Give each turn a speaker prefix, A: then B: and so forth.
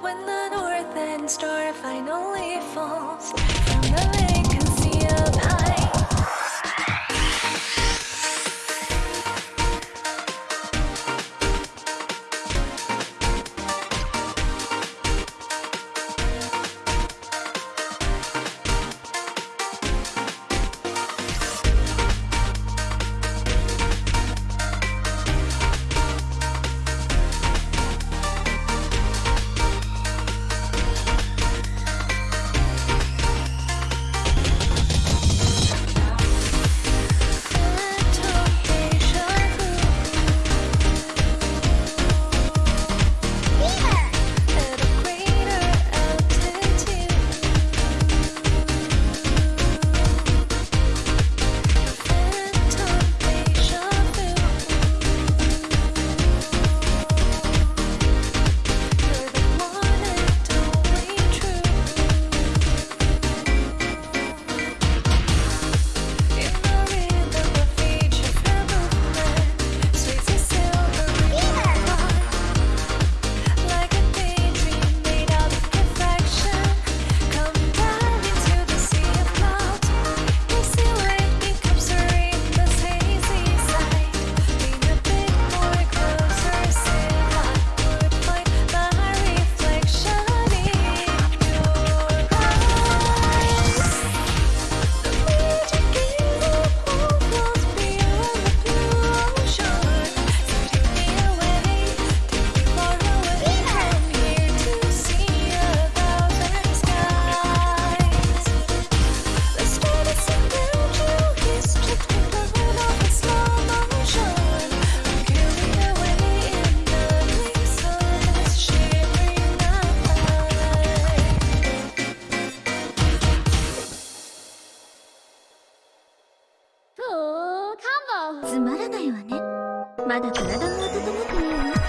A: when the north end star finally falls. From the
B: つまらないわね。まだ体も温まってないわ。